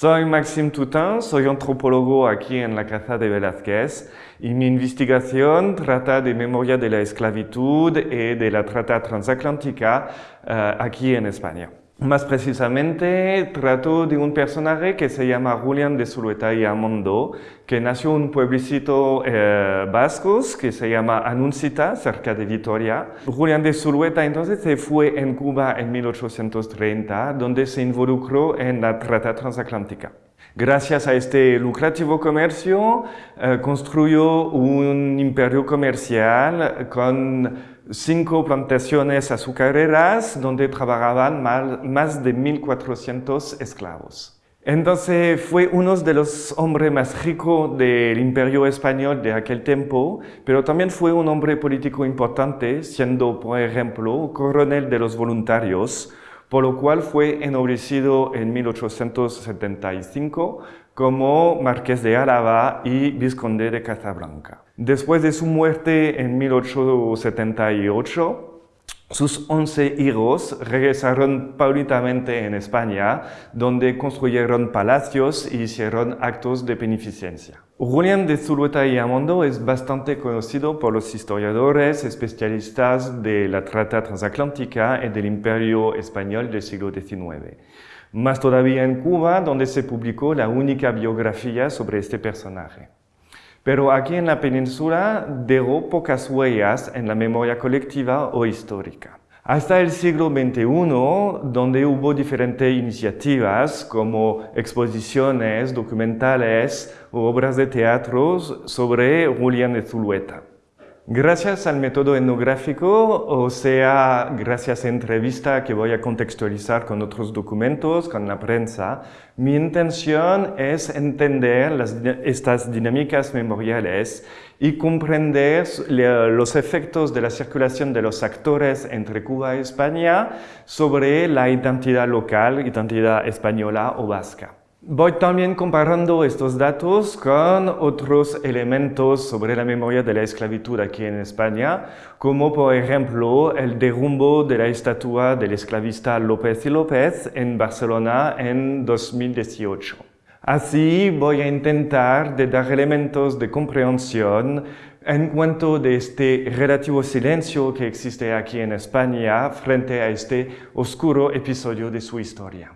Soy Maxime Toutin, soy antropólogo aquí en la Casa de Velázquez y mi investigación trata de memoria de la esclavitud y de la trata transatlántica uh, aquí en España. Más precisamente, trato de un personaje que se llama Julián de Zulueta y Amondo, que nació en un pueblecito eh, vasco que se llama Anuncita, cerca de Vitoria. Julián de Zulueta entonces se fue en Cuba en 1830, donde se involucró en la trata transatlántica. Gracias a este lucrativo comercio, eh, construyó un imperio comercial con cinco plantaciones azucareras donde trabajaban más de 1.400 esclavos. Entonces fue uno de los hombres más ricos del imperio español de aquel tiempo, pero también fue un hombre político importante, siendo, por ejemplo, coronel de los voluntarios, por lo cual fue ennoblecido en 1875 como marqués de Álava y vizconde de Casablanca. Después de su muerte en 1878, sus once hijos regresaron paulatinamente en España, donde construyeron palacios y hicieron actos de beneficencia. Julián de Zulueta y Amondo es bastante conocido por los historiadores especialistas de la trata transatlántica y del imperio español del siglo XIX. Más todavía en Cuba, donde se publicó la única biografía sobre este personaje. Pero aquí en la península dejó pocas huellas en la memoria colectiva o histórica. Hasta el siglo XXI, donde hubo diferentes iniciativas como exposiciones, documentales o obras de teatro sobre Julián de Zulueta. Gracias al método etnográfico, o sea, gracias a entrevista que voy a contextualizar con otros documentos, con la prensa, mi intención es entender estas dinámicas memoriales y comprender los efectos de la circulación de los actores entre Cuba y España sobre la identidad local, identidad española o vasca. Voy también comparando estos datos con otros elementos sobre la memoria de la esclavitud aquí en España, como por ejemplo el derrumbo de la estatua del esclavista López y López en Barcelona en 2018. Así voy a intentar de dar elementos de comprensión en cuanto de este relativo silencio que existe aquí en España frente a este oscuro episodio de su historia.